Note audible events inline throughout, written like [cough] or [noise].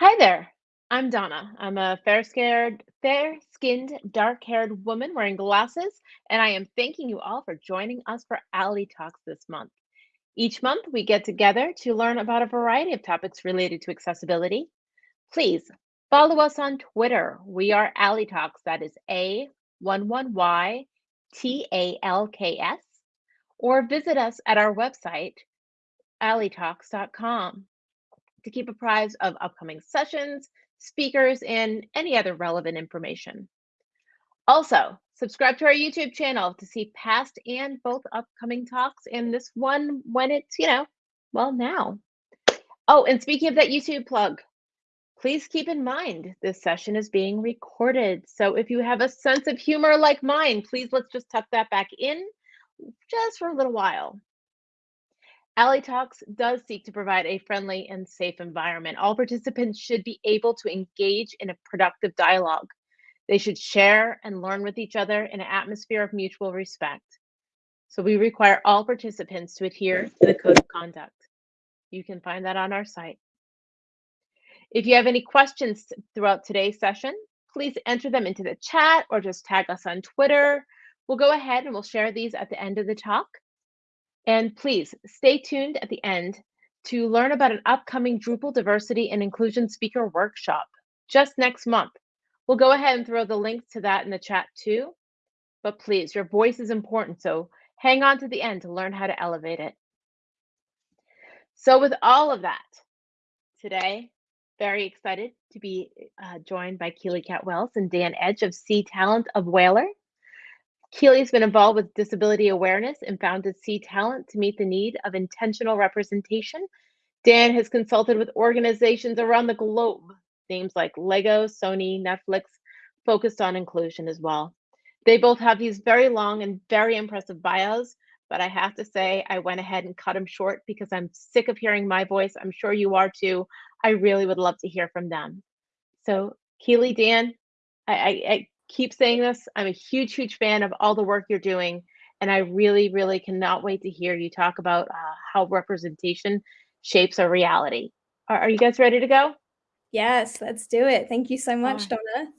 Hi there. I'm Donna. I'm a fair-skinned, fair-skinned, dark-haired woman wearing glasses, and I am thanking you all for joining us for Ally Talks this month. Each month, we get together to learn about a variety of topics related to accessibility. Please follow us on Twitter. We are Ally Talks. That is A11Y T A L K S. Or visit us at our website, allytalks.com to keep apprised of upcoming sessions, speakers, and any other relevant information. Also, subscribe to our YouTube channel to see past and both upcoming talks and this one when it's, you know, well, now. Oh, and speaking of that YouTube plug, please keep in mind this session is being recorded. So if you have a sense of humor like mine, please let's just tuck that back in just for a little while. Ally Talks does seek to provide a friendly and safe environment. All participants should be able to engage in a productive dialogue. They should share and learn with each other in an atmosphere of mutual respect. So we require all participants to adhere to the code of conduct. You can find that on our site. If you have any questions throughout today's session, please enter them into the chat or just tag us on Twitter. We'll go ahead and we'll share these at the end of the talk. And please stay tuned at the end to learn about an upcoming Drupal diversity and inclusion speaker workshop just next month. We'll go ahead and throw the link to that in the chat too. But please, your voice is important, so hang on to the end to learn how to elevate it. So with all of that, today, very excited to be uh, joined by Keely Cat Wells and Dan Edge of C Talent of Whalar. Keely's been involved with disability awareness and founded C Talent to meet the need of intentional representation. Dan has consulted with organizations around the globe, names like Lego, Sony, Netflix, focused on inclusion as well. They both have these very long and very impressive bios, but I have to say I went ahead and cut them short because I'm sick of hearing my voice. I'm sure you are too. I really would love to hear from them. So Keely, Dan, I, I, I keep saying this. I'm a huge, huge fan of all the work you're doing. And I really, really cannot wait to hear you talk about uh, how representation shapes our reality. Are, are, you guys ready to go? Yes, let's do it. Thank you so much, Donna.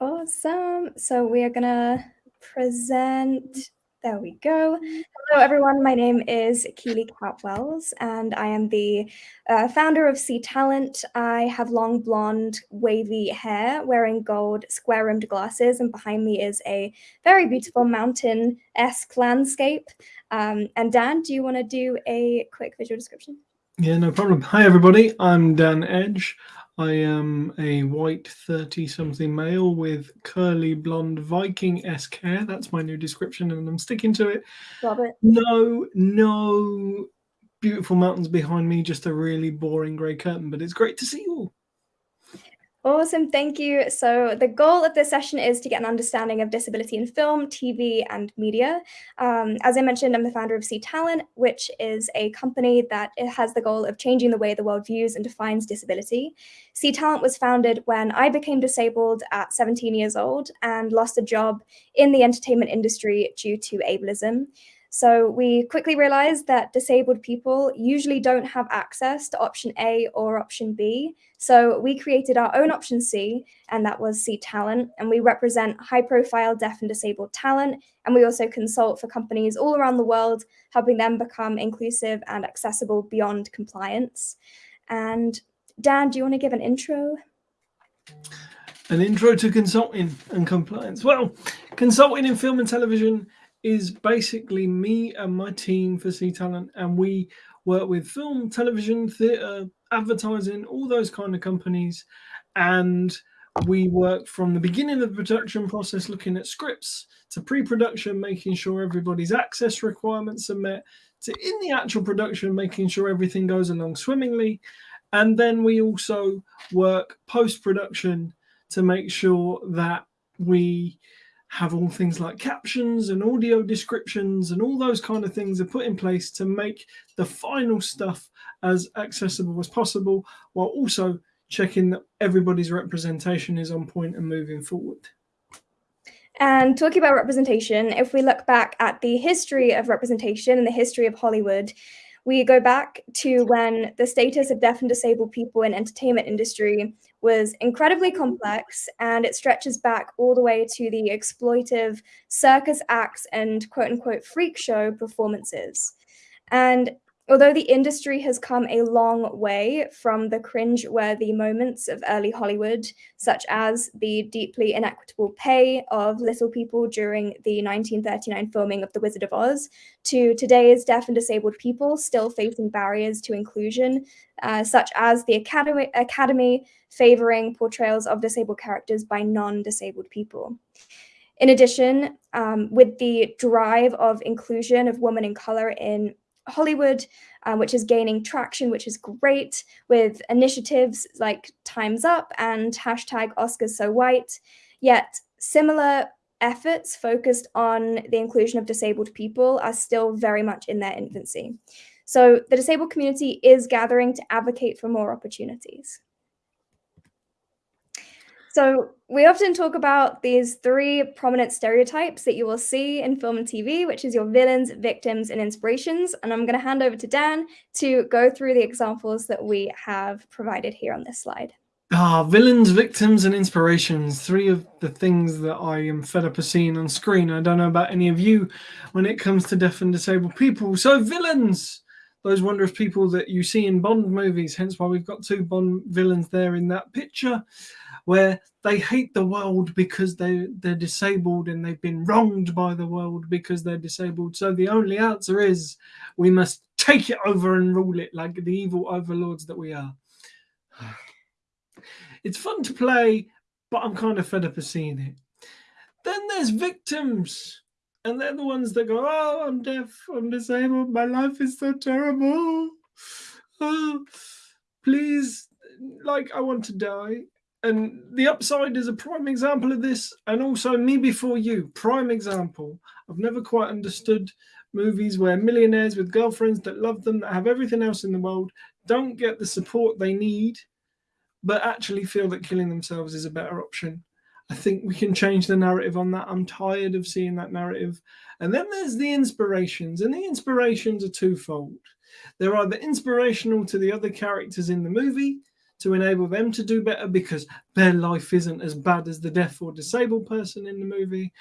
Awesome. So we are going to present there we go. Hello, everyone. My name is Keely Catwells, and I am the uh, founder of C Talent. I have long blonde, wavy hair, wearing gold square-rimmed glasses, and behind me is a very beautiful mountain-esque landscape. Um, and Dan, do you want to do a quick visual description? Yeah, no problem. Hi, everybody. I'm Dan Edge. I am a white 30 something male with curly blonde Viking esque hair. That's my new description, and I'm sticking to it. Love it. No, no beautiful mountains behind me, just a really boring grey curtain, but it's great to see you all. Awesome, thank you. So the goal of this session is to get an understanding of disability in film, TV, and media. Um, as I mentioned, I'm the founder of C Talent, which is a company that has the goal of changing the way the world views and defines disability. C Talent was founded when I became disabled at 17 years old and lost a job in the entertainment industry due to ableism. So we quickly realized that disabled people usually don't have access to option A or option B. So we created our own option C, and that was C Talent. And we represent high profile deaf and disabled talent. And we also consult for companies all around the world, helping them become inclusive and accessible beyond compliance. And Dan, do you want to give an intro? An intro to consulting and compliance. Well, consulting in film and television is basically me and my team for C Talent, and we work with film, television, theatre, advertising, all those kind of companies. And we work from the beginning of the production process, looking at scripts, to pre production, making sure everybody's access requirements are met, to in the actual production, making sure everything goes along swimmingly. And then we also work post production to make sure that we have all things like captions and audio descriptions and all those kind of things are put in place to make the final stuff as accessible as possible while also checking that everybody's representation is on point and moving forward. And talking about representation, if we look back at the history of representation and the history of Hollywood, we go back to when the status of deaf and disabled people in entertainment industry was incredibly mm-hmm. complex and it stretches back all the way to the exploitive circus acts and quote unquote freak show performances. And Although the industry has come a long way from the cringe-worthy moments of early Hollywood, such as the deeply inequitable pay of little people during the 1939 filming of The Wizard of Oz, to today's deaf and disabled people still facing barriers to inclusion, uh, such as the Academy, Academy favoring portrayals of disabled characters by non-disabled people. In addition, um, with the drive of inclusion of women in color in Hollywood, um, which is gaining traction, which is great with initiatives like Time's Up and hashtag Oscars So White. Yet similar efforts focused on the inclusion of disabled people are still very much in their infancy. So the disabled community is gathering to advocate for more opportunities. So we often talk about these three prominent stereotypes that you will see in film and TV, which is your villains, victims, and inspirations. And I'm going to hand over to Dan to go through the examples that we have provided here on this slide. Ah, villains, victims, and inspirations. Three of the things that I am fed up of seeing on screen. I don't know about any of you when it comes to deaf and disabled people. So villains, those wondrous people that you see in Bond movies, hence why we've got two Bond villains there in that picture where they hate the world because they they're disabled and they've been wronged by the world because they're disabled. So the only answer is we must take it over and rule it like the evil overlords that we are. [sighs] It's fun to play, but I'm kind of fed up of seeing it. Then there's victims. And they're the ones that go, Oh, I'm deaf, I'm disabled, my life is so terrible. Oh, [sighs] please, like, I want to die and the upside is a prime example of this and also me before you. Prime example. I've never quite understood movies where millionaires with girlfriends that love them that have everything else in the world don't get the support they need but actually feel that killing themselves is a better option. I think we can change the narrative on that. I'm tired of seeing that narrative. And then there's the inspirations and the inspirations are twofold. They're either inspirational to the other characters in the movie to enable them to do better because their life isn't as bad as the deaf or disabled person in the movie,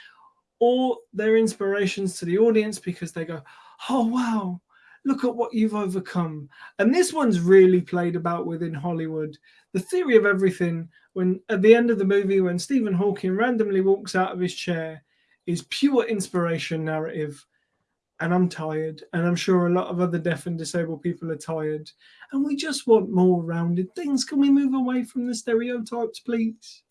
or they're inspirations to the audience because they go, oh, wow, look at what you've overcome. And this one's really played about within Hollywood. The theory of everything, when at the end of the movie, when Stephen Hawking randomly walks out of his chair, is pure inspiration narrative and I'm tired, and I'm sure a lot of other deaf and disabled people are tired, and we just want more rounded things. Can we move away from the stereotypes, please?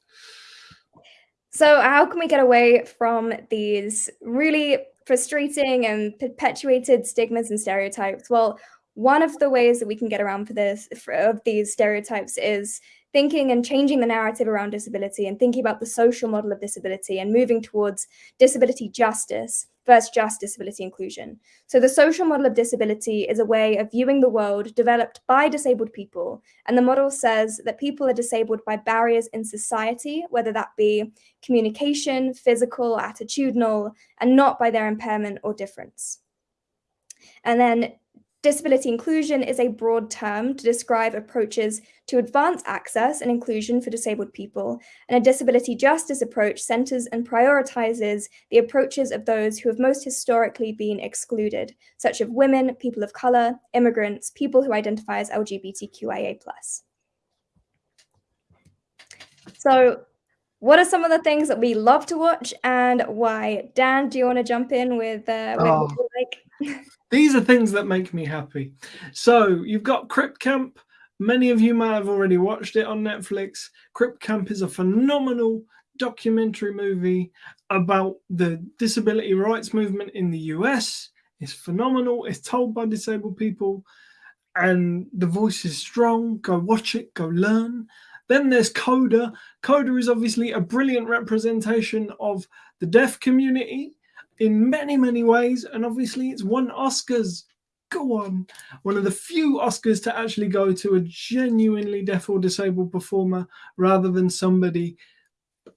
So, how can we get away from these really frustrating and perpetuated stigmas and stereotypes? Well, one of the ways that we can get around for this for, of these stereotypes is thinking and changing the narrative around disability and thinking about the social model of disability and moving towards disability justice versus just disability inclusion. So the social model of disability is a way of viewing the world developed by disabled people. And the model says that people are disabled by barriers in society, whether that be communication, physical, attitudinal, and not by their impairment or difference. And then Disability inclusion is a broad term to describe approaches to advance access and inclusion for disabled people, and a disability justice approach centers and prioritizes the approaches of those who have most historically been excluded, such as women, people of color, immigrants, people who identify as LGBTQIA+. So what are some of the things that we love to watch and why? Dan, do you want to jump in with, uh, with oh. like? These are things that make me happy. So you've got Crip Camp. Many of you might have already watched it on Netflix. Crip Camp is a phenomenal documentary movie about the disability rights movement in the US. It's phenomenal. It's told by disabled people and the voice is strong. Go watch it, go learn. Then there's Coda. Coda is obviously a brilliant representation of the deaf community in many, many ways. And obviously, it's won Oscars. Go on. One of the few Oscars to actually go to a genuinely deaf or disabled performer rather than somebody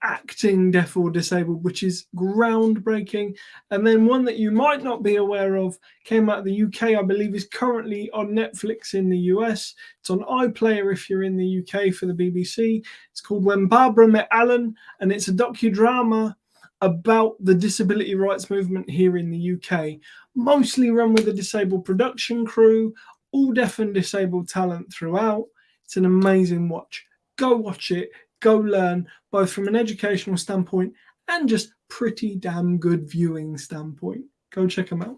acting deaf or disabled, which is groundbreaking. And then one that you might not be aware of came out of the UK, I believe is currently on Netflix in the US. It's on iPlayer if you're in the UK for the BBC. It's called When Barbara Met Alan, and it's a docudrama about the disability rights movement here in the UK, mostly run with a disabled production crew, all deaf and disabled talent throughout. It's an amazing watch. Go watch it, go learn, both from an educational standpoint and just pretty damn good viewing standpoint. Go check them out.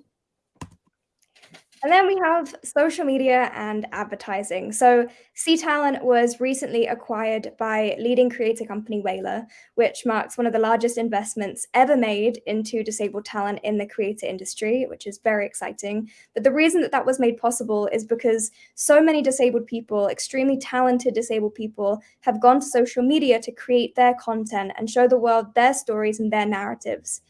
And then we have social media and advertising. So C Talent was recently acquired by leading creator company Whalar, which marks one of the largest investments ever made into disabled talent in the creator industry, which is very exciting. But the reason that that was made possible is because so many disabled people, extremely talented disabled people, have gone to social media to create their content and show the world their stories and their narratives.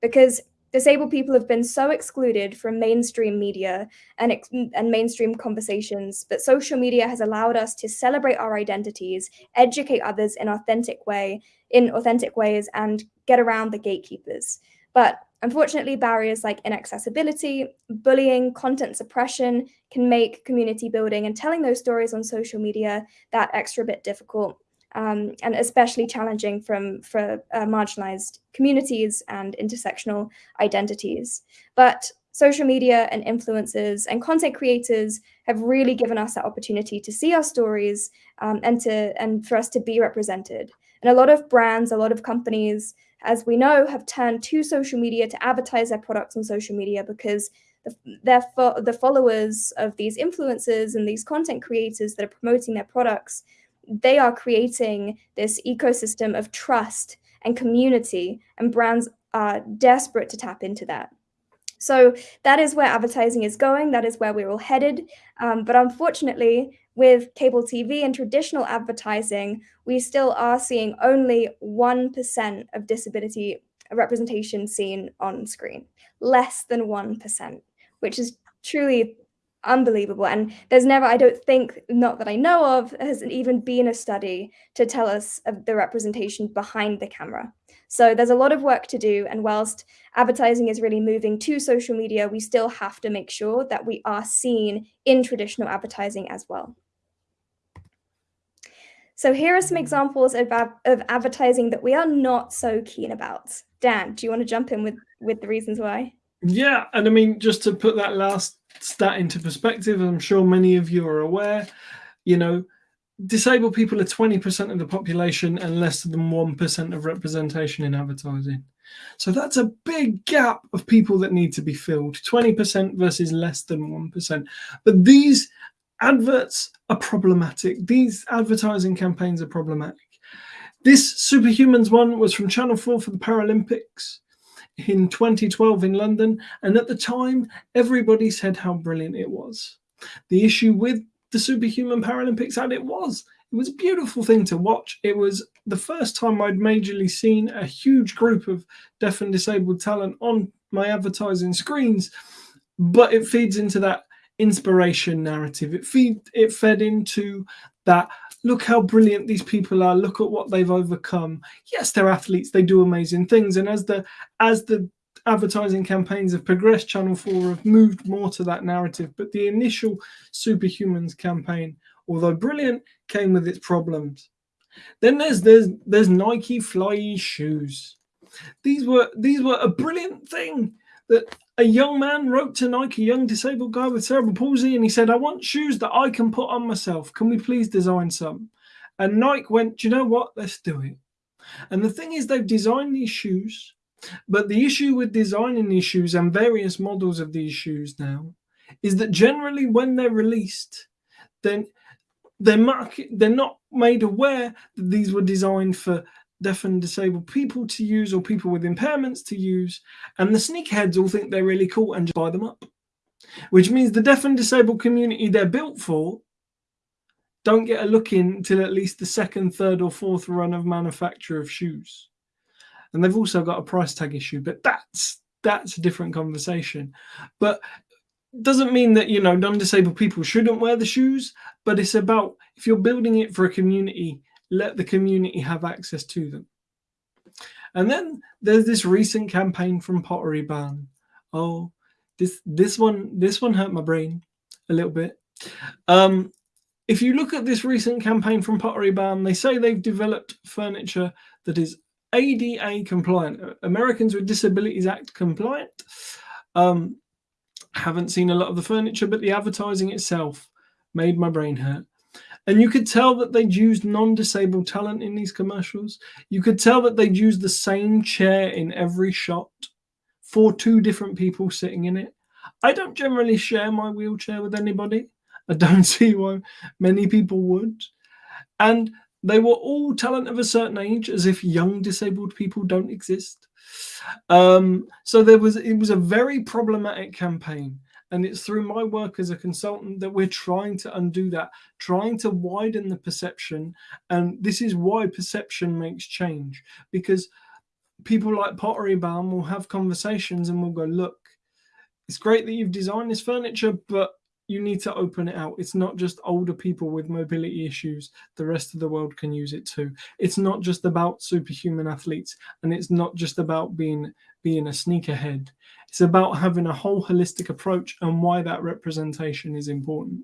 Because disabled people have been so excluded from mainstream media and, and mainstream conversations, but social media has allowed us to celebrate our identities, educate others in authentic way, in authentic ways, and get around the gatekeepers. But unfortunately, barriers like inaccessibility, bullying, content suppression can make community building and telling those stories on social media that extra bit difficult um, and especially challenging from for uh, marginalized communities and intersectional identities. But social media and influencers and content creators have really given us that opportunity to see our stories um, and to and for us to be represented. And a lot of brands, a lot of companies, as we know, have turned to social media to advertise their products on social media because the, fo the followers of these influencers and these content creators that are promoting their products they are creating this ecosystem of trust and community, and brands are desperate to tap into that. So that is where advertising is going. That is where we're all headed. Um, but unfortunately, with cable TV and traditional advertising, we still are seeing only 1% of disability representation seen on screen, less than 1%, which is truly unbelievable. And there's never, I don't think, not that I know of, has even been a study to tell us of the representation behind the camera. So there's a lot of work to do. And whilst advertising is really moving to social media, we still have to make sure that we are seen in traditional advertising as well. So here are some examples of, of advertising that we are not so keen about. Dan, do you want to jump in with, with the reasons why? Yeah, and I mean, just to put that last stat into perspective, I'm sure many of you are aware, you know, disabled people are 20% of the population and less than 1% of representation in advertising. So that's a big gap of people that need to be filled, 20% versus less than 1%. But these adverts are problematic. These advertising campaigns are problematic. This Superhumans one was from Channel 4 for the Paralympics in 2012 in London. And at the time, everybody said how brilliant it was. The issue with the Superhuman Paralympics, and it was, it was a beautiful thing to watch. It was the first time I'd majorly seen a huge group of deaf and disabled talent on my advertising screens, but it feeds into that inspiration narrative. It feed it fed into that look how brilliant these people are. Look at what they've overcome. Yes they're athletes. They do amazing things. And as the as the advertising campaigns have progressed channel 4 have moved more to that narrative. But the initial superhumans campaign although brilliant came with its problems. Then there's there's there's nike fly shoes. These were these were a brilliant thing that a young man wrote to Nike, a young disabled guy with cerebral palsy, and he said, I want shoes that I can put on myself. Can we please design some? And Nike went, Do you know what? Let's do it. And the thing is, they've designed these shoes, but the issue with designing these shoes and various models of these shoes now is that generally when they're released, then they're market, they're not made aware that these were designed for deaf and disabled people to use or people with impairments to use. And the sneakerheads all think they're really cool and just buy them up. Which means the deaf and disabled community they're built for don't get a look in until at least the second, third, or fourth run of manufacture of shoes. And they've also got a price tag issue, but that's that's a different conversation. But doesn't mean that you know non-disabled people shouldn't wear the shoes, but it's about if you're building it for a community let the community have access to them. And then there's this recent campaign from Pottery Barn. Oh, this this one this one hurt my brain a little bit. Um, if you look at this recent campaign from Pottery Barn, they say they've developed furniture that is ADA compliant, Americans with Disabilities Act compliant. Um, haven't seen a lot of the furniture, but the advertising itself made my brain hurt. And you could tell that they'd used non-disabled talent in these commercials. You could tell that they'd used the same chair in every shot for two different people sitting in it. I don't generally share my wheelchair with anybody. I don't [laughs] see why many people would. And they were all talent of a certain age, as if young disabled people don't exist. Um, so there was it was a very problematic campaign. And it's through my work as a consultant that we're trying to undo that, trying to widen the perception. And this is why perception makes change, because people like Pottery Barn will have conversations and we'll go, look, it's great that you've designed this furniture, but you need to open it out. It's not just older people with mobility issues. The rest of the world can use it too. It's not just about superhuman athletes, and it's not just about being being a sneakerhead. It's about having a whole holistic approach and why that representation is important.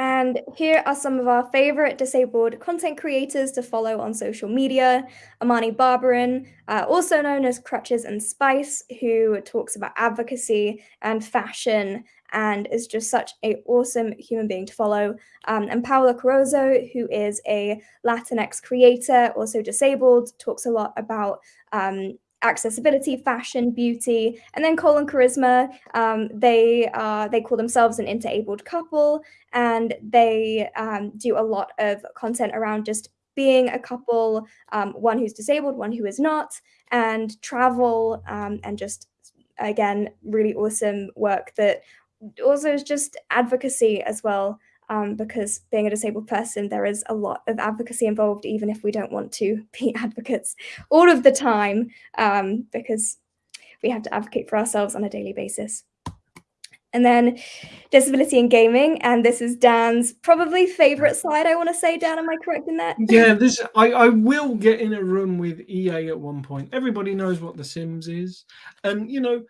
And here are some of our favorite disabled content creators to follow on social media. Imani Barbarin, uh, also known as Crutches and Spice, who talks about advocacy and fashion and is just such an awesome human being to follow. Um, and Paola Carozzo, who is a Latinx creator, also disabled, talks a lot about um, accessibility, fashion, beauty, and then Cole and Charisma. Um, they uh, they call themselves an interabled couple, and they um, do a lot of content around just being a couple, um, one who's disabled, one who is not, and travel, um, and just again really awesome work that also is just advocacy as well um, because being a disabled person, there is a lot of advocacy involved, even if we don't want to [laughs] be advocates all of the time, um, because we have to advocate for ourselves on a daily basis. And then disability in gaming, and this is Dan's probably favorite slide. I want to say, Dan, am I correct in that? Yeah, [laughs] this I, I will get in a room with EA at one point. Everybody knows what The Sims is, and you know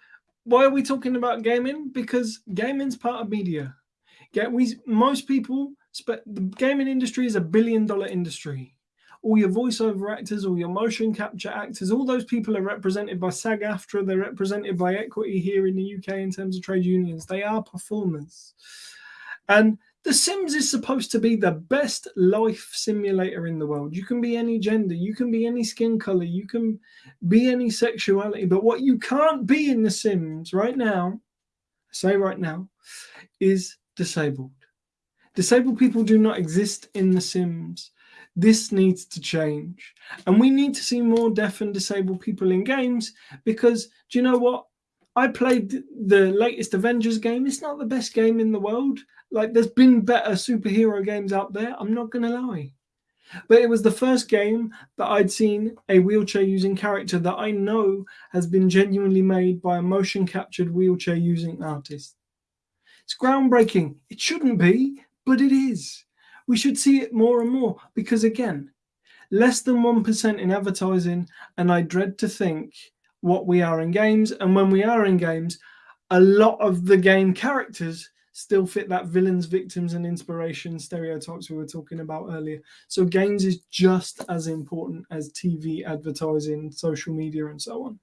why are we talking about gaming? Because gaming's part of media Get we most people but the gaming industry is a billion dollar industry. All your voiceover actors, all your motion capture actors, all those people are represented by SAG-AFTRA. They're represented by Equity here in the UK in terms of trade unions. They are performers, and The Sims is supposed to be the best life simulator in the world. You can be any gender, you can be any skin color, you can be any sexuality. But what you can't be in The Sims right now, say right now, is disabled. Disabled people do not exist in The Sims. This needs to change. And we need to see more deaf and disabled people in games because do you know what? I played the latest Avengers game. It's not the best game in the world. Like there's been better superhero games out there. I'm not going to lie. But it was the first game that I'd seen a wheelchair using character that I know has been genuinely made by a motion captured wheelchair using artist. It's groundbreaking. It shouldn't be, but it is. We should see it more and more because, again, less than 1% in advertising, and I dread to think what we are in games. And when we are in games, a lot of the game characters still fit that villains, victims, and inspiration stereotypes we were talking about earlier. So games is just as important as TV, advertising, social media, and so on.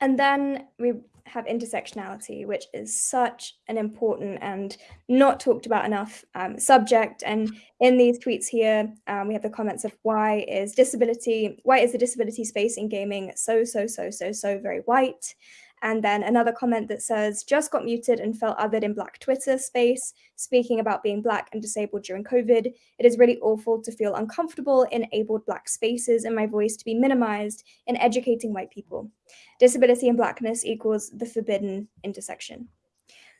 And then we have intersectionality, which is such an important and not talked about enough um, subject. And in these tweets here, um, we have the comments of why is disability, why is the disability space in gaming so, so, so, so, so very white? And then another comment that says, just got muted and felt othered in Black Twitter space, speaking about being Black and disabled during COVID. It is really awful to feel uncomfortable in abled Black spaces and my voice to be minimized in educating white people. Disability and Blackness equals the forbidden intersection.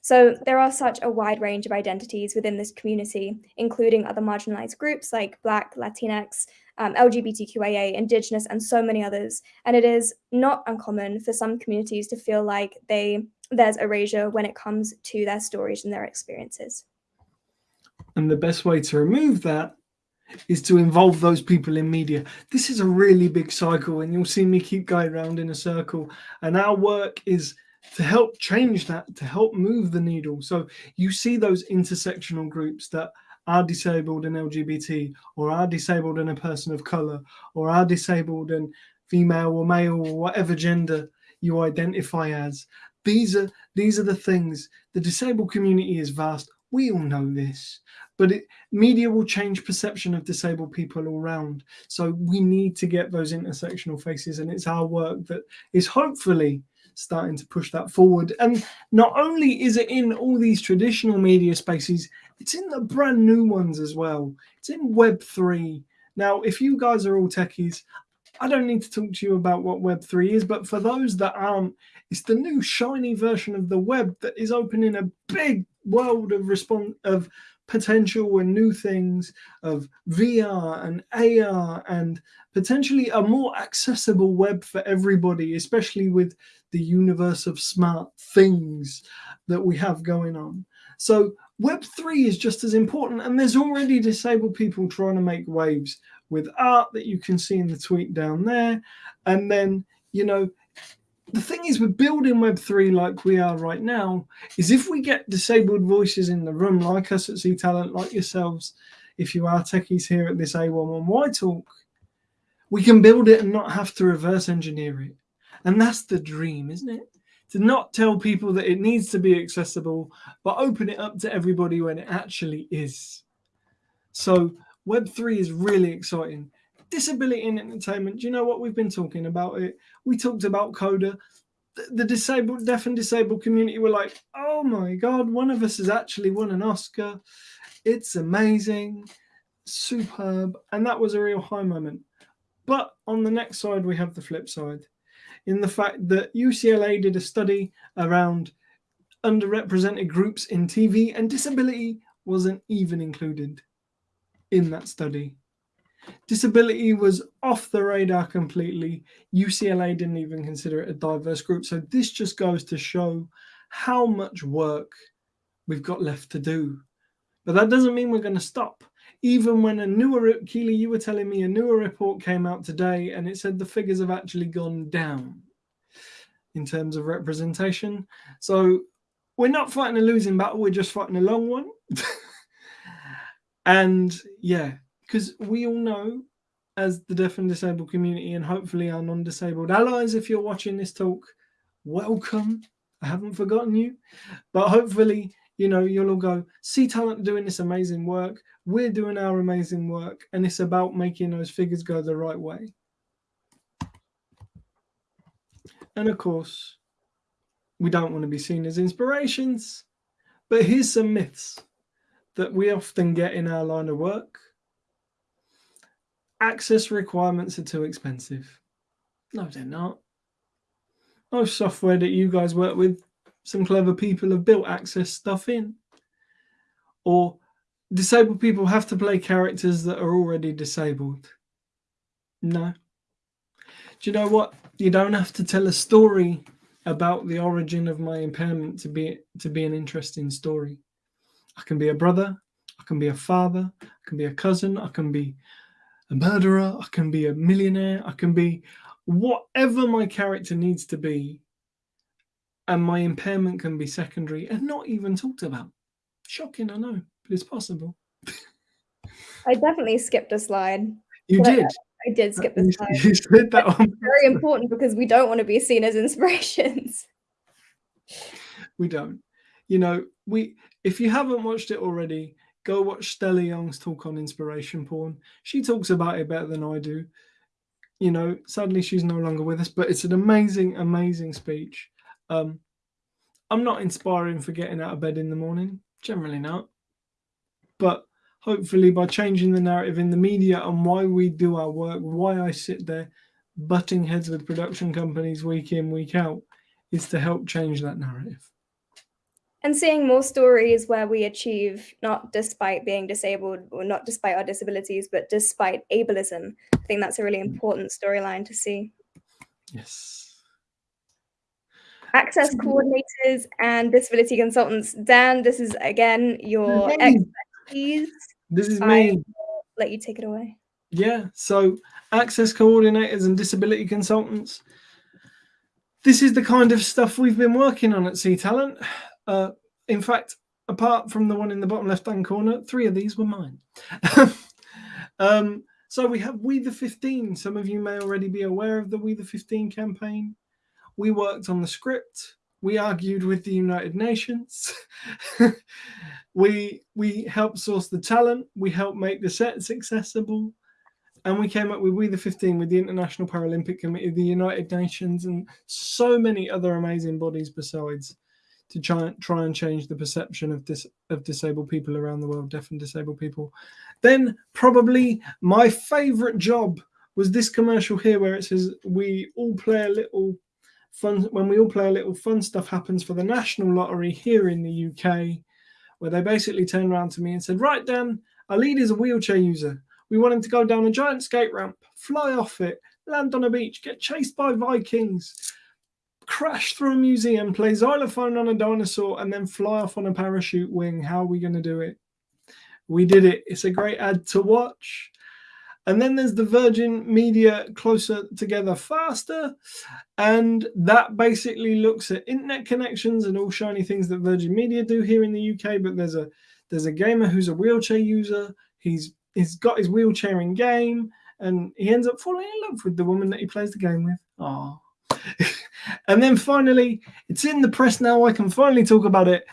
So there are such a wide range of identities within this community, including other marginalized groups like Black, Latinx, um, LGBTQIA, Indigenous, and so many others. And it is not uncommon for some communities to feel like they there's erasure when it comes to their stories and their experiences. And the best way to remove that is to involve those people in media. This is a really big cycle, and you'll see me keep going around in a circle. And our work is to help change that, to help move the needle. So you see those intersectional groups that are disabled and LGBT, or are disabled and a person of color, or are disabled and female or male or whatever gender you identify as. These are these are the things. The disabled community is vast. We all know this, but it, media will change perception of disabled people all around. So we need to get those intersectional faces, and it's our work that is hopefully starting to push that forward. And not only is it in all these traditional media spaces, it's in the brand new ones as well. It's in Web3. Now, if you guys are all techies, I don't need to talk to you about what Web3 is, but for those that aren't, it's the new shiny version of the web that is opening a big world of response of potential and new things of VR and AR and potentially a more accessible web for everybody, especially with the universe of smart things that we have going on. So Web3 is just as important, and there's already disabled people trying to make waves with art that you can see in the tweet down there. And then, you know, the thing is with building Web3 like we are right now, is if we get disabled voices in the room, like us at C Talent, like yourselves, if you are techies here at this A11Y talk, we can build it and not have to reverse engineer it. And that's the dream, isn't it? To not tell people that it needs to be accessible, but open it up to everybody when it actually is. So Web3 is really exciting. Disability in entertainment, do you know what we've been talking about it? We talked about Coda. The, the disabled, deaf and disabled community were like, oh my God, one of us has actually won an Oscar. It's amazing, superb. And that was a real high moment. But on the next side, we have the flip side in the fact that UCLA did a study around underrepresented groups in TV and disability wasn't even included in that study. Disability was off the radar completely. UCLA didn't even consider it a diverse group. So this just goes to show how much work we've got left to do. But that doesn't mean we're going to stop. Even when a newer, Keely, you were telling me a newer report came out today and it said the figures have actually gone down in terms of representation. So we're not fighting a losing battle, we're just fighting a long one. [laughs] And yeah, because we all know as the deaf and disabled community and hopefully our non-disabled allies, if you're watching this talk, welcome. I haven't forgotten you. But hopefully, you know, you'll all go, C Talent doing this amazing work. We're doing our amazing work. And it's about making those figures go the right way. And of course, we don't want to be seen as inspirations. But here's some myths that we often get in our line of work. Access requirements are too expensive. No, they're not. Most software that you guys work with, some clever people have built access stuff in. Or disabled people have to play characters that are already disabled. No. Do you know what? You don't have to tell a story about the origin of my impairment to be to be an interesting story. I can be a brother, I can be a father, I can be a cousin, I can be a murderer, I can be a millionaire, I can be whatever my character needs to be. And my impairment can be secondary and not even talked about. Shocking, I know, but it's possible. I definitely skipped a slide. You did. I, I, did skip the slide. [laughs] You said that one. [laughs] Very important because we don't want to be seen as inspirations. We don't. You know, we if you haven't watched it already, go watch Stella Young's talk on inspiration porn. She talks about it better than I do. You know, sadly she's no longer with us, but it's an amazing, amazing speech. Um, I'm not inspiring for getting out of bed in the morning, generally not. But hopefully by changing the narrative in the media and why we do our work, why I sit there butting heads with production companies week in, week out, is to help change that narrative and seeing more stories where we achieve not despite being disabled or not despite our disabilities, but despite ableism. I think that's a really mm. important storyline to see. Yes. Access coordinators and disability consultants. Dan, this is again your expertise. This is me. let you take it away. Yeah, so access coordinators and disability consultants. This is the kind of stuff we've been working on at C Talent. Uh, in fact, apart from the one in the bottom left hand corner, three of these were mine. [laughs] um, so we have We the 15. Some of you may already be aware of the We the 15 campaign. We worked on the script. We argued with the United Nations. [laughs] we we helped source the talent. We helped make the sets accessible and we came up with We the 15 with the International Paralympic Committee, the United Nations, and so many other amazing bodies besides to try, try and change the perception of dis, of disabled people around the world, deaf and disabled people. Then probably my favorite job was this commercial here where it says we all play a little fun when we all play a little fun stuff happens for the national lottery here in the UK where they basically turned around to me and said right Dan our lead is a wheelchair user we want him to go down a giant skate ramp, fly off it, land on a beach, get chased by Vikings, crash through a museum, play xylophone on a dinosaur, and then fly off on a parachute wing. How are we going to do it? We did it. It's a great ad to watch. And then there's the Virgin Media Closer Together Faster. And that basically looks at internet connections and all shiny things that Virgin Media do here in the UK. But there's a there's a gamer who's a wheelchair user. He's he's got his wheelchair in game and he ends up falling in love with the woman that he plays the game with. Oh. [laughs] and then finally, it's in the press now. I can finally talk about it.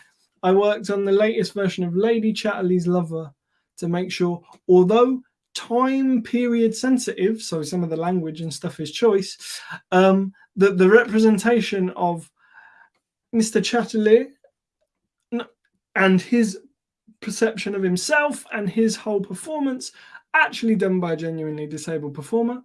I worked on the latest version of Lady Chatterley's Lover to make sure, although time period sensitive, so some of the language and stuff is choice, um, that the representation of Mr. Chatterley and his perception of himself and his whole performance, actually done by a genuinely disabled performer,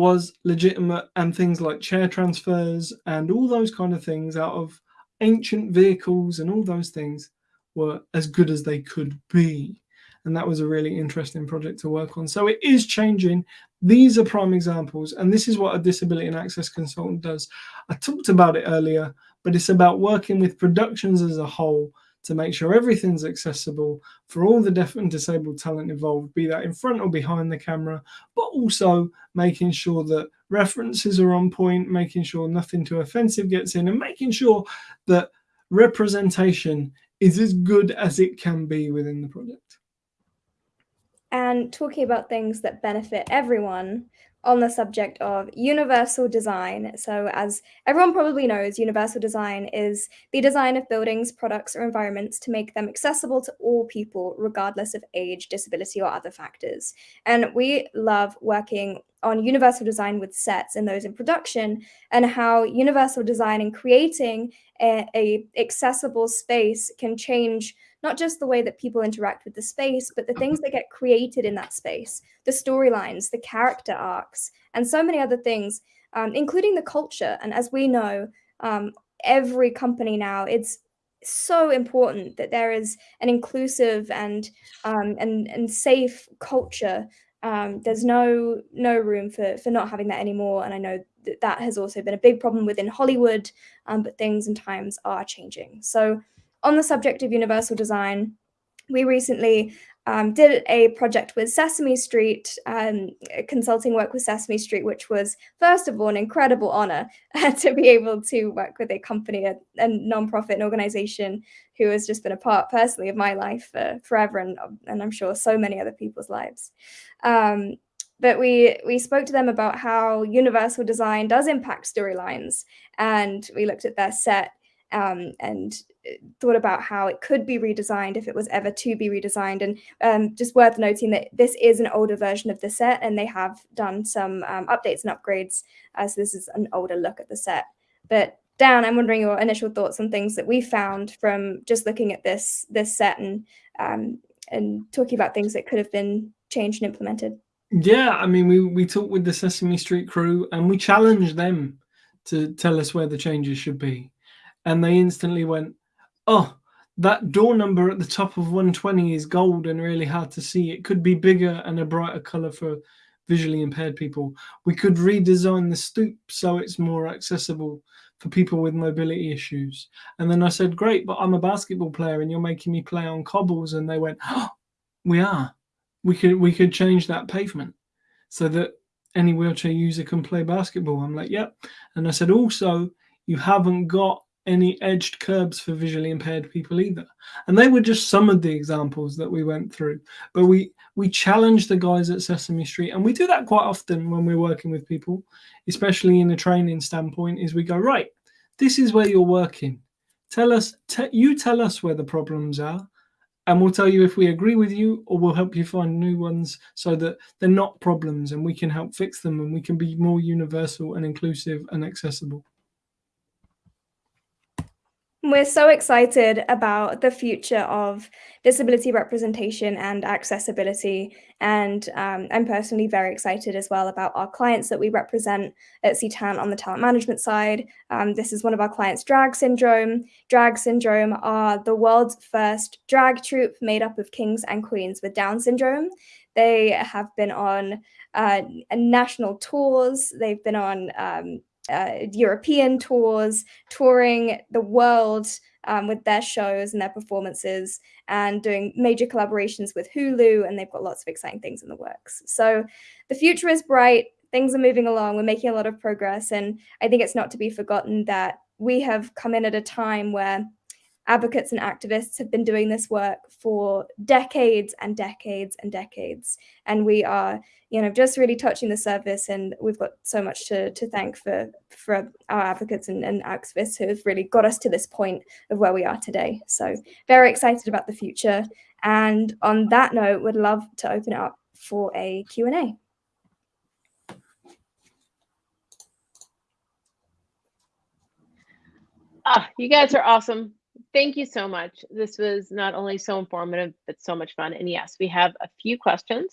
was legitimate. And things like chair transfers and all those kind of things out of ancient vehicles and all those things were as good as they could be. And that was a really interesting project to work on. So it is changing. These are prime examples. And this is what a disability and access consultant does. I talked about it earlier, but it's about working with productions as a whole to make sure everything's accessible for all the deaf and disabled talent involved, be that in front or behind the camera, but also making sure that references are on point, making sure nothing too offensive gets in, and making sure that representation is as good as it can be within the project. And talking about things that benefit everyone, on the subject of universal design. So, as everyone probably knows, universal design is the design of buildings, products, or environments to make them accessible to all people, regardless of age, disability, or other factors. And we love working on universal design with sets and those in production, and how universal design and creating a, a accessible space can change not just the way that people interact with the space, but the things that get created in that space, the storylines, the character arcs, and so many other things, um, including the culture. And as we know, um, every company now, it's so important that there is an inclusive and um, and and safe culture. Um, there's no no room for for not having that anymore. And I know that that has also been a big problem within Hollywood, um, but things and times are changing. So on the subject of universal design, we recently um, did a project with Sesame Street, um, consulting work with Sesame Street, which was, first of all, an incredible honor [laughs] to be able to work with a company, a, a nonprofit an organization who has just been a part personally of my life for forever, and, and I'm sure so many other people's lives. Um, but we we spoke to them about how universal design does impact storylines, and we looked at their set um, and thought about how it could be redesigned if it was ever to be redesigned. And um, just worth noting that this is an older version of the set, and they have done some um, updates and upgrades as this is an older look at the set. But Dan, I'm wondering your initial thoughts on things that we found from just looking at this this set and um, and talking about things that could have been changed and implemented. Yeah, I mean, we we talked with the Sesame Street crew and we challenged them to tell us where the changes should be and they instantly went, "Oh, that door number at the top of 120 is gold and really hard to see. It could be bigger and a brighter color for visually impaired people. We could redesign the stoop so it's more accessible for people with mobility issues." And then I said, "Great, but I'm a basketball player and you're making me play on cobbles." And they went, oh, "We are." we could we could change that pavement so that any wheelchair user can play basketball. I'm like, yep. And I said, also, you haven't got any edged curbs for visually impaired people either. And they were just some of the examples that we went through. But we we challenge the guys at Sesame Street, and we do that quite often when we're working with people, especially in a training standpoint. Is we go right, this is where you're working. Tell us, you tell us where the problems are, and we'll tell you if we agree with you or we'll help you find new ones so that they're not problems and we can help fix them and we can be more universal and inclusive and accessible. We're so excited about the future of disability representation and accessibility. And um, I'm personally very excited as well about our clients that we represent at C Talent on the talent management side. Um, this is one of our clients, Drag Syndrome. Drag Syndrome are the world's first drag troupe made up of kings and queens with Down syndrome. They have been on uh, national tours. They've been on um, uh, European tours, touring the world um, with their shows and their performances, and doing major collaborations with Hulu. And they've got lots of exciting things in the works. So the future is bright. Things are moving along. We're making a lot of progress. And I think it's not to be forgotten that we have come in at a time where advocates and activists have been doing this work for decades and decades and decades. And we are, you know, just really touching the surface. And we've got so much to, to thank for, for our advocates and, and activists who have really got us to this point of where we are today. So very excited about the future. And on that note, would love to open it up for a Q&A. Ah, you guys are awesome thank you so much. This was not only so informative, but so much fun. And yes, we have a few questions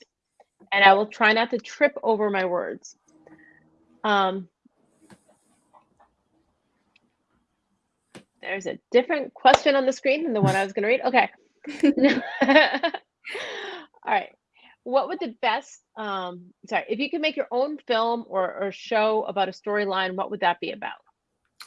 and I will try not to trip over my words. Um, there's a different question on the screen than the one I was going to read. Okay. [laughs] [laughs] All right. What would the best, um, sorry, if you could make your own film or, or show about a storyline, what would that be about?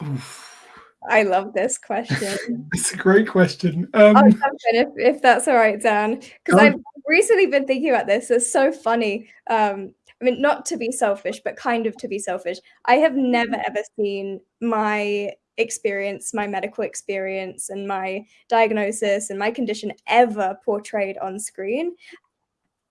Oof. I love this question. [laughs] it's a great question. Um, I'll jump in if, if that's all right, Dan, because I've recently been thinking about this. It's so funny. Um, I mean, not to be selfish, but kind of to be selfish. I have never mm-hmm. ever seen my experience, my medical experience, and my diagnosis and my condition ever portrayed on screen.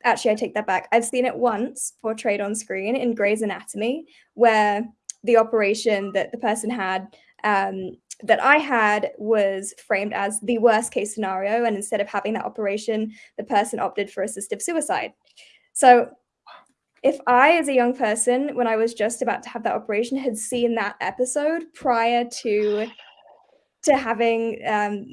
Actually, I take that back. I've seen it once portrayed on screen in Grey's Anatomy, where the operation that the person had um, that I had was framed as the worst case scenario. And instead of having that operation, the person opted for assistive suicide. So if I, as a young person, when I was just about to have that operation, had seen that episode prior to to having um,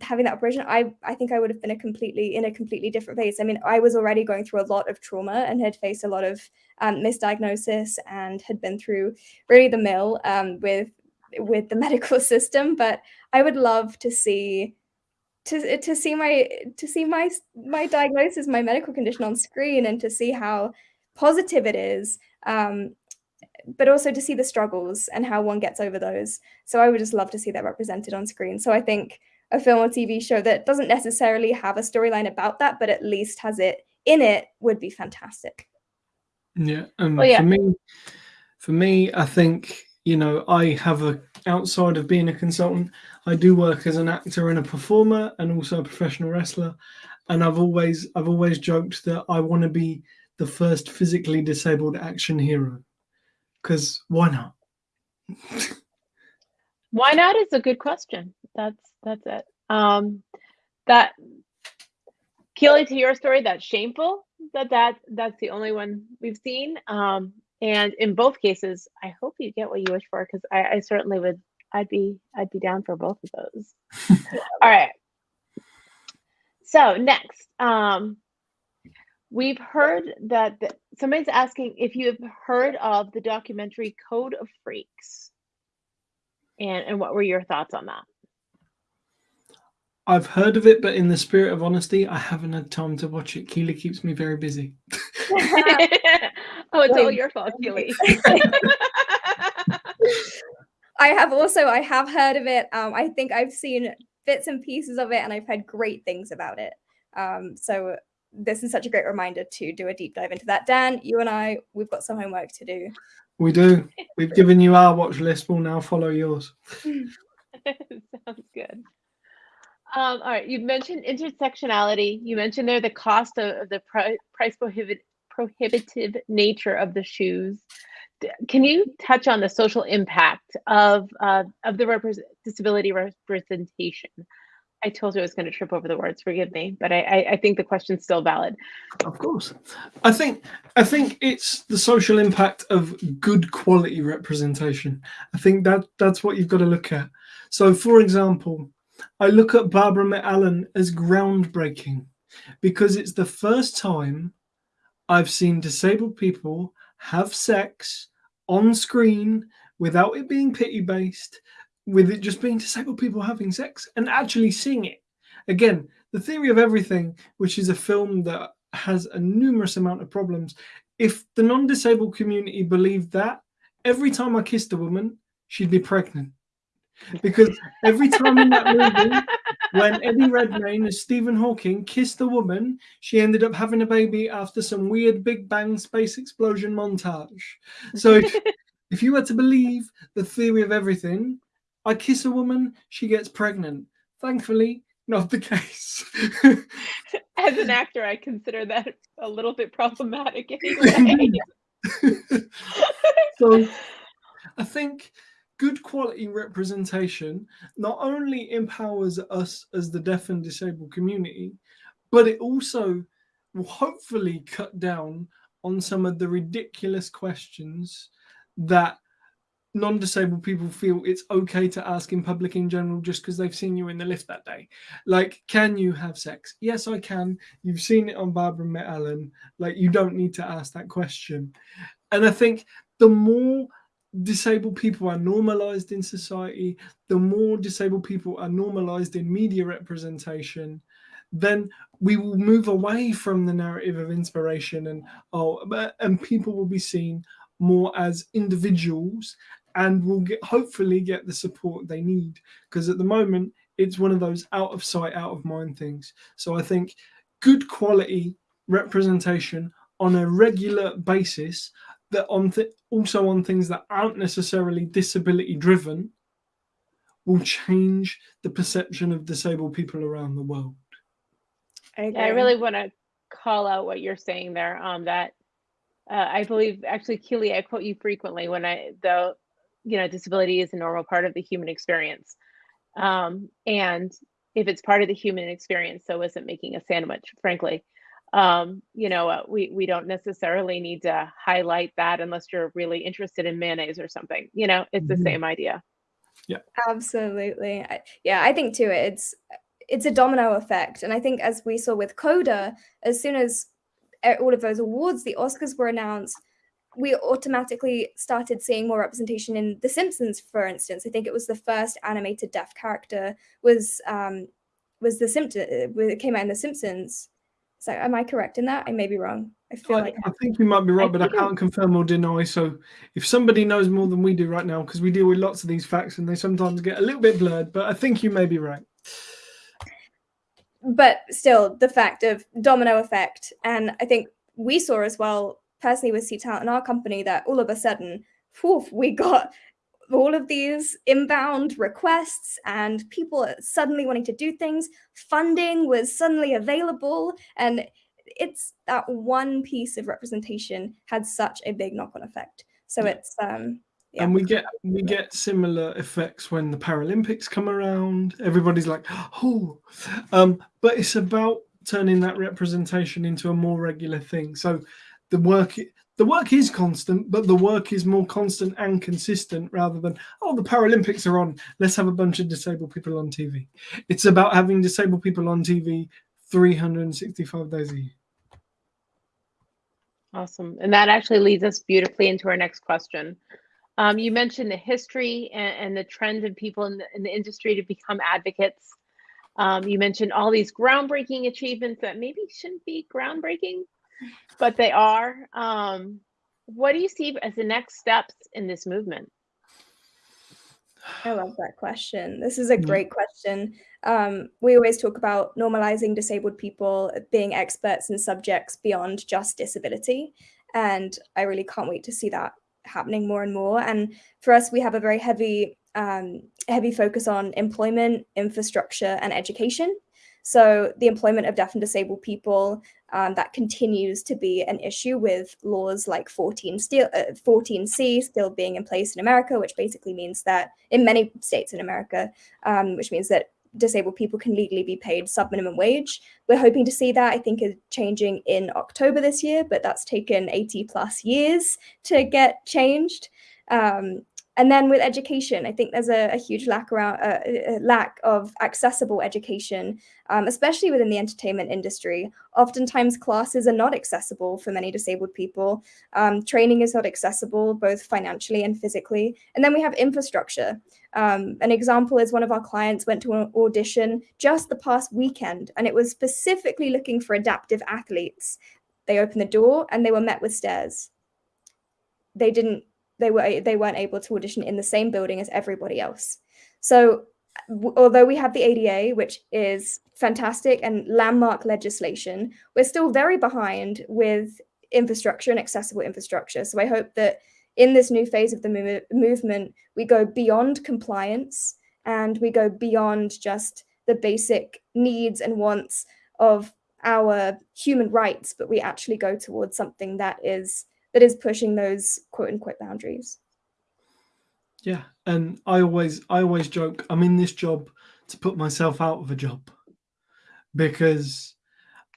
having that operation, I I think I would have been a completely in a completely different place. I mean, I was already going through a lot of trauma and had faced a lot of um, misdiagnosis and had been through really the mill um, with with the [laughs] medical system, but I would love to see to to see my to see my my diagnosis, my medical condition on screen, and to see how positive it is, um, but also to see the struggles and how one gets over those. So I would just love to see that represented on screen. So I think a film or TV show that doesn't necessarily have a storyline about that, but at least has it in it would be fantastic. Yeah, um, well, yeah. for me, for me, I think you know, I have a outside of being a consultant, I do work as an actor and a performer and also a professional wrestler. And I've always I've always joked that I want to be the first physically disabled action hero. Cause why not? why not is a good question. That's that's it. Um that Keely, to your story, that's shameful that that that's the only one we've seen. Um, and in both cases, I hope you get what you wish for because I, I certainly would. I'd be I'd be down for both of those. [laughs] All right. So next, um, we've heard that the, somebody's asking if you have heard of the documentary Code of Freaks, and and what were your thoughts on that? I've heard of it, but in the spirit of honesty, I haven't had time to watch it. Keely keeps me very busy. [laughs] [laughs] oh, it's all your fault, Keely. [laughs] [laughs] I have also I have heard of it. Um, I think I've seen bits and pieces of it, and I've heard great things about it. Um, so this is such a great reminder to do a deep dive into that. Dan, you and I, we've got some homework to do. We do. We've given you our watch list. We'll now follow yours. [laughs] Sounds good. Um, all right, you mentioned intersectionality. You mentioned there the cost of, of the pri- price prohibit, prohibitive nature of the shoes. Can you touch on the social impact of uh, of the repres disability representation? I told you I was going to trip over the words. Forgive me, but I, I, I think the question's still valid. Of course. I think I think it's the social impact of good quality representation. I think that that's what you've got to look at. So for example, I look at Barbara Met Alan as groundbreaking because it's the first time I've seen disabled people have sex on screen without it being pity based, with it just being disabled people having sex and actually seeing it. Again, The Theory of Everything, which is a film that has a numerous amount of problems. If the non disabled community believed that, every time I kissed a woman, she'd be pregnant. Because every time in that movie, when Eddie Redmayne as Stephen Hawking kissed a woman, she ended up having a baby after some weird Big Bang space explosion montage. So if, [laughs] if you were to believe the theory of everything, I kiss a woman, she gets pregnant. Thankfully, not the case. [laughs] As an actor, I consider that a little bit problematic anyway. [laughs] so I think good quality representation not only empowers us as the deaf and disabled community, but it also will hopefully cut down on some of the ridiculous questions that non-disabled people feel it's okay to ask in public in general just because they've seen you in the lift that day. Like can you have sex? Yes i can. You've seen it on barbara met alan. Like you don't need to ask that question. And i think the more disabled people are normalized in society the more disabled people are normalized in media representation then we will move away from the narrative of inspiration and oh and people will be seen more as individuals and will get hopefully get the support they need. Because at the moment it's one of those out of sight out of mind things. So i think good quality representation on a regular basis that on th- also on things that aren't necessarily disability driven will change the perception of disabled people around the world I, Yeah, I really want to call out what you're saying there. Um, that uh, I believe actually, Keely, I quote you frequently when I the you know disability is a normal part of the human experience, um, and if it's part of the human experience, so isn't making a sandwich? Frankly, um, you know, uh, we we don't necessarily need to highlight that unless you're really interested in mayonnaise or something. You know, it's the Mhm. same idea. Yeah, absolutely. I, yeah, I think too it's it's a domino effect. And I think as we saw with Coda, as soon as e- all of those awards, the Oscars were announced, we automatically started seeing more representation in The Simpsons, for instance. I think it was the first animated deaf character was um was the Simpson it came out in The Simpsons. So am I correct in that? I may be wrong. I feel I, like I think you might be right, but I can't confirm or deny. So, if somebody knows more than we do right now, because we deal with lots of these facts and they sometimes get a little bit blurred, but I think you may be right. but still the fact of domino effect and i think we saw as well personally with c talent in our company that all of a sudden whew, we got all of these inbound requests and people suddenly wanting to do things funding was suddenly available and it's that one piece of representation had such a big knock-on effect so Yeah. it's um yeah And we get we get similar effects when the Paralympics come around. Everybody's like, "Oh," um, but it's about turning that representation into a more regular thing. So the work the work is constant, but the work is more constant and consistent rather than oh the Paralympics are on. Let's have a bunch of disabled people on TV. It's about having disabled people on TV 365 days a year. Awesome. And that actually leads us beautifully into our next question. Um, you mentioned the history and, and the trend of people in the, in the industry to become advocates. Um, you mentioned all these groundbreaking achievements that maybe shouldn't be groundbreaking, but they are. Um, what do you see as the next steps in this movement? I love that question. This is a great question. Um, we always talk about normalizing disabled people being experts and subjects beyond just disability. And I really can't wait to see that happening more and more. And for us, we have a very heavy, um, heavy focus on employment, infrastructure, and education. So the employment of deaf and disabled people, um, that continues to be an issue with laws like 14 still, uh, 14C still being in place in America, which basically means that in many states in America, um, which means that disabled people can legally be paid sub-minimum wage. We're hoping to see that, I think, is changing in October this year, but that's taken 80 plus years to get changed. Um, and then with education, I think there's a, a huge lack around uh, a lack of accessible education, um, especially within the entertainment industry. Oftentimes, classes are not accessible for many disabled people. Um, training is not accessible, both financially and physically. And then we have infrastructure. Um, an example is one of our clients went to an audition just the past weekend, and it was specifically looking for adaptive athletes. They opened the door and they were met with stairs. They didn't they were they weren't able to audition in the same building as everybody else. So although we have the ADA, which is fantastic and landmark legislation, we're still very behind with infrastructure and accessible infrastructure. So I hope that in this new phase of the move movement, we go beyond compliance and we go beyond just the basic needs and wants of our human rights, but we actually go towards something that is that is pushing those quote unquote boundaries. Yeah, and I always I always joke I'm in this job to put myself out of a job because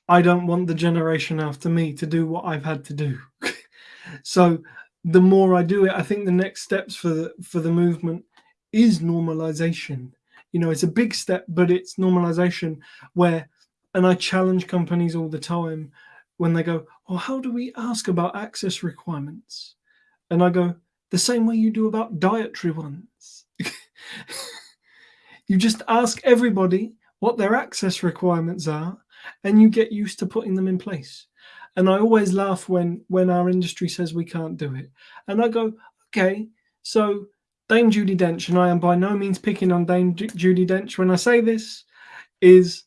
I don't want the generation after me to do what I've had to do. [laughs] so the more I do it, I think the next steps for the for the movement is normalization. You know, it's a big step, but it's normalization where and I challenge companies all the time when they go, well, how do we ask about access requirements? And I go, the same way you do about dietary ones. [laughs] you just ask everybody what their access requirements are and you get used to putting them in place. And I always laugh when when our industry says we can't do it. And I go, okay, so Dame Judi Dench, and I am by no means picking on Dame Judi Dench when I say this, is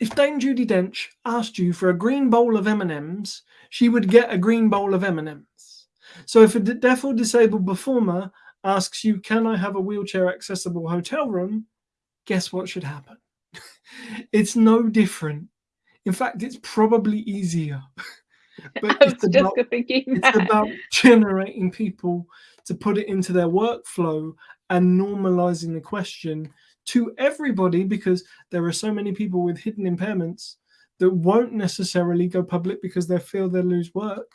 if Dame Judi Dench asked you for a green bowl of M&Ms, she would get a green bowl of M&Ms. So if a deaf or disabled performer asks you, can I have a wheelchair accessible hotel room? Guess what should happen? [laughs] it's no different. In fact, it's probably easier. [laughs] but it's about, it's about generating people to put it into their workflow and normalizing the question to everybody because there are so many people with hidden impairments that won't necessarily go public because they feel they'll lose work.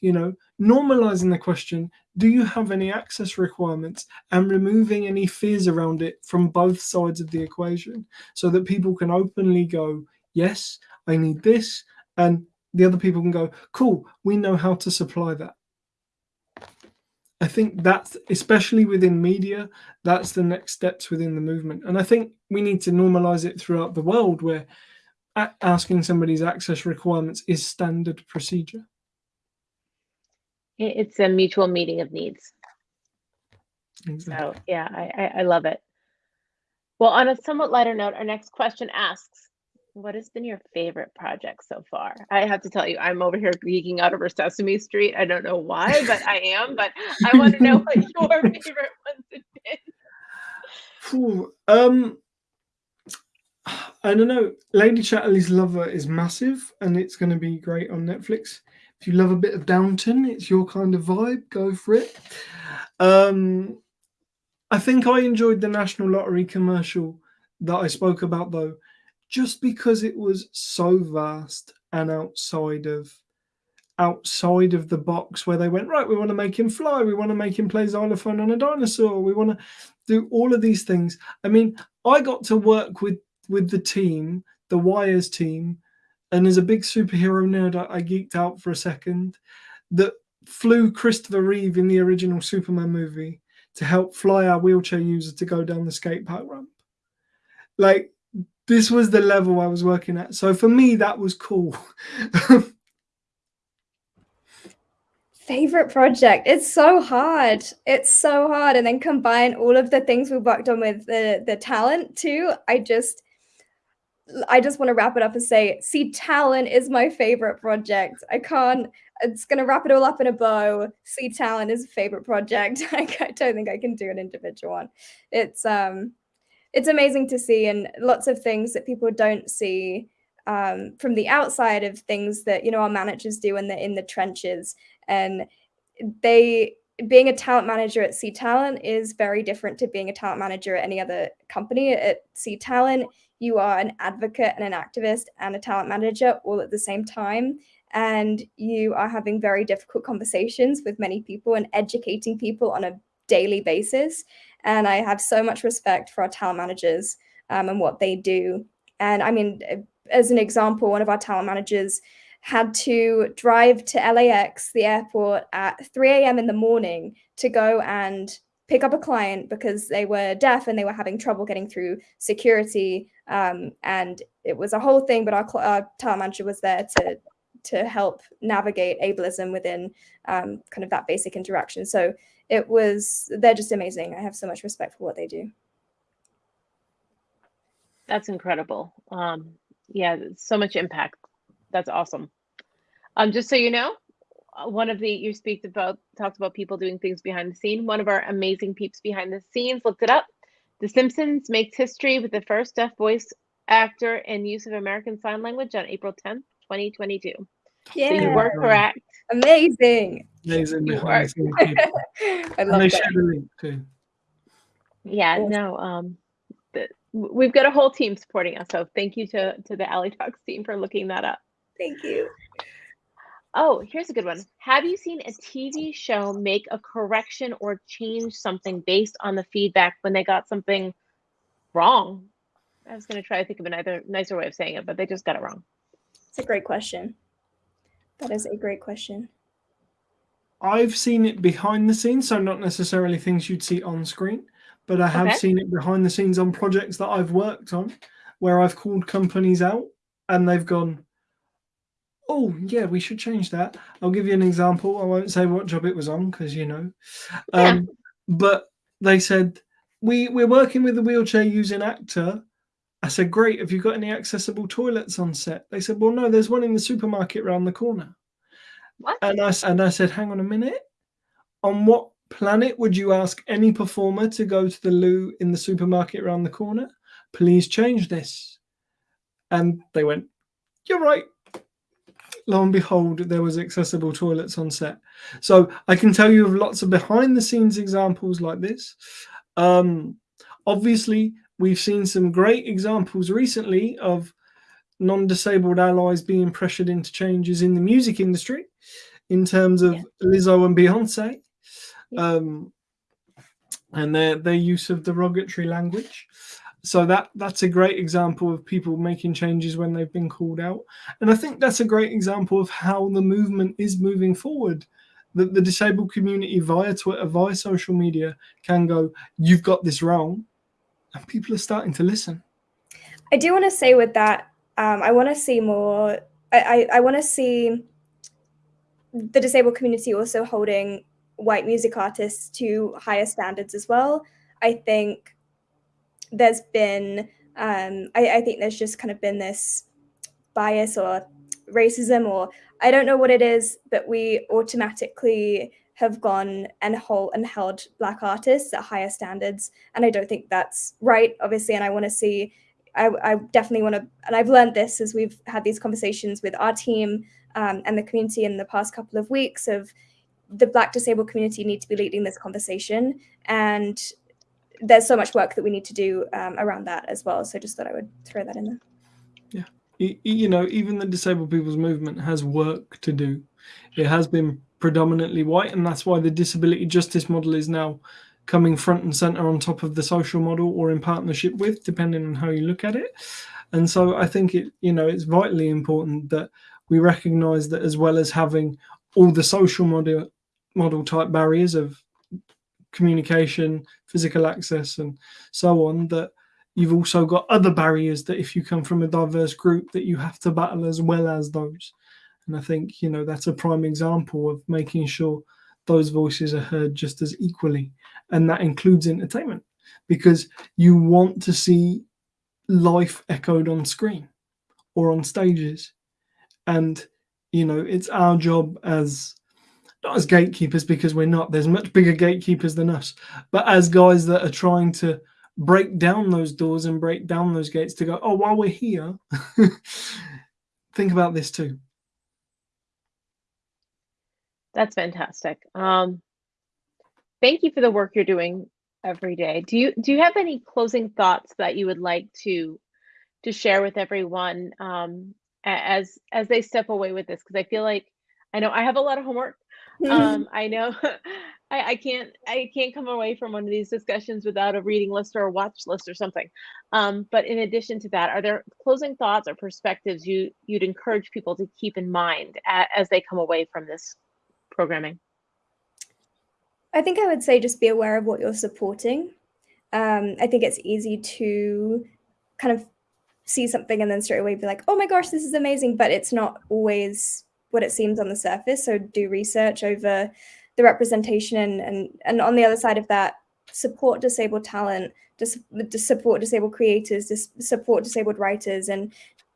You know, normalizing the question, do you have any access requirements and removing any fears around it from both sides of the equation so that people can openly go, yes, I need this. And the other people can go, cool, we know how to supply that. I think that's especially within media, that's the next steps within the movement. And I think we need to normalize it throughout the world where asking somebody's access requirements is standard procedure. It's a mutual meeting of needs. Exactly. So yeah, I, I, I love it. Well, on a somewhat lighter note, our next question asks, what has been your favorite project so far? I have to tell you, I'm over here geeking out over Sesame Street. I don't know why, but I am. But I want to know what [laughs] your favorite ones have been. Um, I don't know. Lady Chatterley's Lover is massive, and it's going to be great on Netflix. If you love a bit of Downton, it's your kind of vibe. Go for it. Um, I think I enjoyed the National Lottery commercial that I spoke about, though just because it was so vast and outside of outside of the box where they went right we want to make him fly we want to make him play xylophone on a dinosaur we want to do all of these things. I mean i got to work with with the team the wires team and as a big superhero nerd i, I geeked out for a second that flew christopher reeve in the original superman movie to help fly our wheelchair user to go down the skate park ramp. Like this was the level I was working at. So for me, that was cool. [laughs] Favorite project. It's so hard. It's so hard. And then combine all of the things we've worked on with the the talent too. I just I just want to wrap it up and say, C Talent is my favorite project. I can't it's gonna wrap it all up in a bow. C Talent is a favorite project. [laughs] I don't think I can do an individual one. It's um it's amazing to see and lots of things that people don't see um, from the outside of things that you know our managers do in the in the trenches and they being a talent manager at C Talent is very different to being a talent manager at any other company. At C Talent, you are an advocate and an activist and a talent manager all at the same time. And you are having very difficult conversations with many people and educating people on a daily basis. And I have so much respect for our talent managers um, and what they do. And I mean, as an example, one of our talent managers had to drive to LAX, the airport, at 3 a.m. in the morning to go and pick up a client because they were deaf and they were having trouble getting through security. Um, and it was a whole thing, but our, our talent manager was there to to help navigate ableism within um, kind of that basic interaction. So it was they're just amazing. I have so much respect for what they do. That's incredible. Um, yeah, so much impact. That's awesome. Um, just so you know, uh, one of the you speak about talked about people doing things behind the scene. One of our amazing peeps behind the scenes looked it up. The Simpsons makes history with the first deaf voice actor and use of American Sign Language on April 10th, 2022. Yeah. So you were correct. Amazing. Amazing. You are. [laughs] I love they that. share the link too. Yeah, Yes. no, um, the, we've got a whole team supporting us. So thank you to to the Alley Talks team for looking that up. Thank you. Oh, here's a good one. Have you seen a TV show make a correction or change something based on the feedback when they got something wrong? I was going to try to think of another nicer way of saying it, but they just got it wrong. It's a great question. That is a great question. I've seen it behind the scenes, so not necessarily things you'd see on screen, but I have Okay. seen it behind the scenes on projects that I've worked on where I've called companies out and they've gone, Oh, yeah, we should change that. I'll give you an example. I won't say what job it was on because you know. Yeah. Um, but they said, we, We're working with a wheelchair using actor. I said, Great. Have you got any accessible toilets on set? They said, Well, no, there's one in the supermarket around the corner. What? And I, and I said, hang on a minute. On what planet would you ask any performer to go to the loo in the supermarket around the corner? Please change this. And they went, you're right. Lo and behold, there was accessible toilets on set. So I can tell you of lots of behind the scenes examples like this. Um, obviously, we've seen some great examples recently of non-disabled allies being pressured into changes in the music industry in terms of Yeah. Lizzo and Beyonce um, and their their use of derogatory language. So that that's a great example of people making changes when they've been called out, and I think that's a great example of how the movement is moving forward. That the disabled community via Twitter, via social media, can go, "You've got this wrong," and people are starting to listen. I do want to say with that, um, I want to see more. I, I, I want to see the disabled community also holding white music artists to higher standards as well. I think there's been, um, I, I think there's just kind of been this bias or racism, or I don't know what it is, but we automatically have gone and hold and held black artists at higher standards, and I don't think that's right, obviously. And I want to see I, I definitely want to, and I've learned this as we've had these conversations with our team um, and the community in the past couple of weeks of the Black disabled community need to be leading this conversation, and there's so much work that we need to do um, around that as well. So just thought I would throw that in there. y- you know, even the disabled people's movement has work to do. It has been predominantly white, and that's why the disability justice model is now coming front and center on top of the social model or in partnership with, depending on how you look at it. And so I think it, you know, it's vitally important that we recognize that as well as having all the social model model type barriers of communication, physical access, and so on, that you've also got other barriers that if you come from a diverse group that you have to battle as well as those And I think, you know, that's a prime example of making sure those voices are heard just as equally. And that includes entertainment because you want to see life echoed on screen or on stages. And, you know, it's our job as not as gatekeepers because we're not, there's much bigger gatekeepers than us, but as guys that are trying to break down those doors and break down those gates to go, oh, while we're here, [laughs] think about this too. That's fantastic. Um, thank you for the work you're doing every day. Do you do you have any closing thoughts that you would like to to share with everyone um, as as they step away with this? Because I feel like I know I have a lot of homework. [laughs] Um, I know [laughs] I, I can't I can't come away from one of these discussions without a reading list or a watch list or something. Um, but in addition to that, are there closing thoughts or perspectives you you'd encourage people to keep in mind a, as they come away from this programming? I think I would say just be aware of what you're supporting. Um, I think it's easy to kind of see something and then straight away be like, oh my gosh, this is amazing. But it's not always what it seems on the surface. So do research over the representation and and, and on the other side of that, support disabled talent, to support disabled creators, to support disabled writers and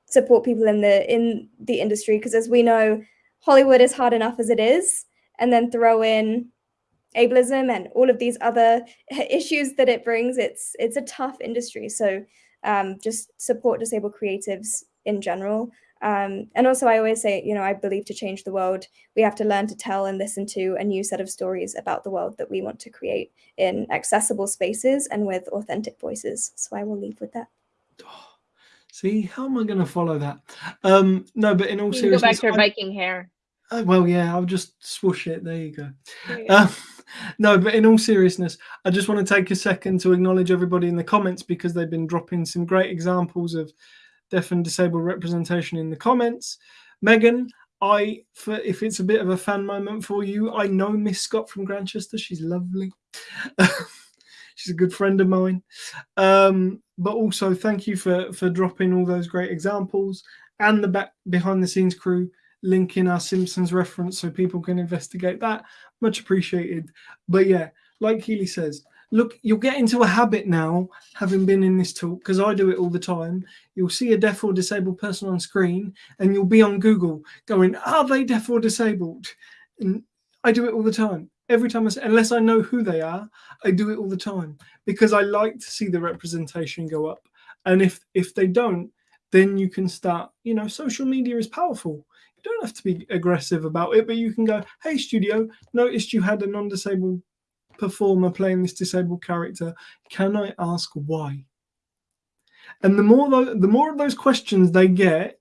support people in the in the industry. Because as we know, Hollywood is hard enough as it is. And then throw in ableism and all of these other [laughs] issues that it brings. It's it's a tough industry. So um, just support disabled creatives in general. Um, and also, I always say, you know, I believe to change the world, we have to learn to tell and listen to a new set of stories about the world that we want to create in accessible spaces and with authentic voices. So I will leave with that. [gasps] See, how am I going to follow that? Um, no, but in all You seriousness, go back to your I- Viking hair. Oh, well, yeah, I'll just swoosh it. There you go. Um, [laughs] no, but in all seriousness, I just want to take a second to acknowledge everybody in the comments because they've been dropping some great examples of deaf and disabled representation in the comments. Megan, I, for if it's a bit of a fan moment for you, I know Miss Scott from Grantchester. She's lovely. [laughs] She's a good friend of mine. Um, but also, thank you for for dropping all those great examples and the back behind the scenes crew linking our Simpsons reference so people can investigate that. Much appreciated. But yeah, like Keely says, look, you'll get into a habit now, having been in this talk, because I do it all the time. You'll see a deaf or disabled person on screen, and you'll be on Google going, Are they deaf or disabled? And I do it all the time. Every time I say, unless I know who they are, I do it all the time because I like to see the representation go up. And if if they don't, then you can start, you know, social media is powerful. You don't have to be aggressive about it, but you can go, hey, studio, noticed you had a non disabled performer playing this disabled character. Can I ask why? And the more tho- the more of those questions they get,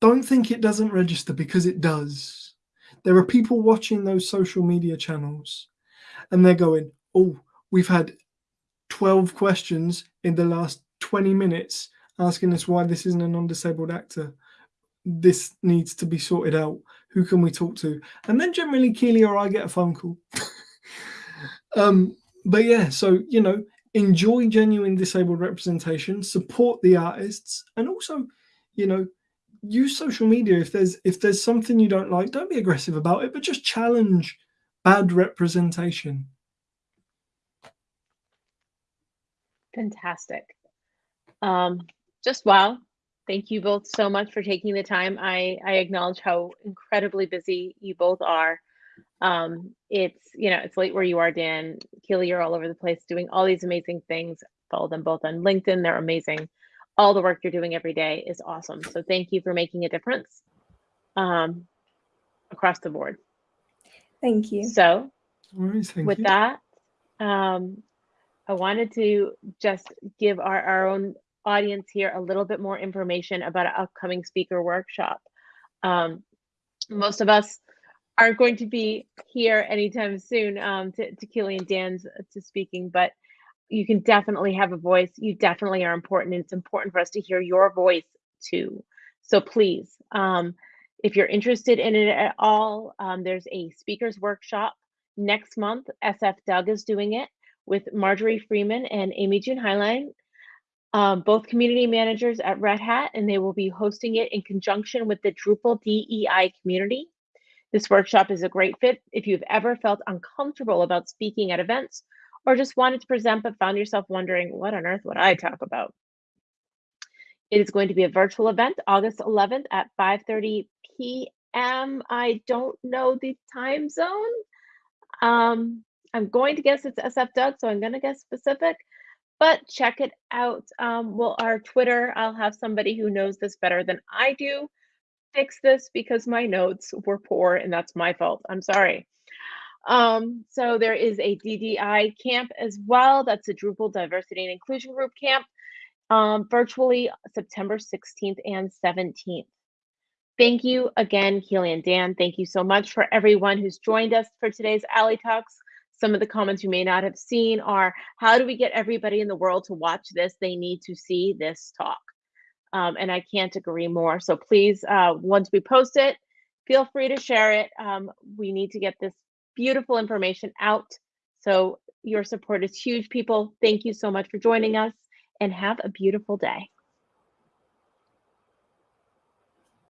don't think it doesn't register because it does. There are people watching those social media channels and they're going, oh, we've had 12 questions in the last 20 minutes asking us why this isn't a non disabled actor this needs to be sorted out. Who can we talk to? And then generally Keely or I get a phone call. [laughs] um, but yeah, so you know, enjoy genuine disabled representation, support the artists, and also, you know, use social media if there's if there's something you don't like, don't be aggressive about it, but just challenge bad representation. Fantastic. Um, just wow. Thank you both so much for taking the time. I, I acknowledge how incredibly busy you both are. Um, it's, you know, it's late where you are, Dan. Keely, you're all over the place doing all these amazing things. Follow them both on LinkedIn. They're amazing. All the work you're doing every day is awesome. So thank you for making a difference um, across the board. Thank you. So All right, thank with you. that, um, I wanted to just give our, our own audience here a little bit more information about an upcoming speaker workshop. Um, most of us aren't going to be here anytime soon um, to, to Keely and Dan's uh, to speaking, but you can definitely have a voice. You definitely are important, and it's important for us to hear your voice too. So please, um, if you're interested in it at all, um, there's a speakers workshop next month. SF Doug is doing it with Marjorie Freeman and AmyJune Hineline. Um, both community managers at Red Hat, and they will be hosting it in conjunction with the Drupal DEI community. This workshop is a great fit if you've ever felt uncomfortable about speaking at events or just wanted to present but found yourself wondering, what on earth would I talk about? It is going to be a virtual event, August 11th at 5:30 p.m. I don't know the time zone. Um, I'm going to guess it's SFDUG, so I'm going to guess specific, but check it out. Um, well, our Twitter, I'll have somebody who knows this better than I do fix this because my notes were poor and that's my fault. I'm sorry. Um, so there is a DDI camp as well. That's a Drupal Diversity and Inclusion Group camp, um, virtually September 16th and 17th. Thank you again, Keely and Dan. Thank you so much for everyone who's joined us for today's Alley Talks. Some of the comments you may not have seen are, how do we get everybody in the world to watch this? They need to see this talk. Um, and I can't agree more. So please, uh, once we post it, feel free to share it. Um, we need to get this beautiful information out. So your support is huge, people. Thank you so much for joining us and have a beautiful day.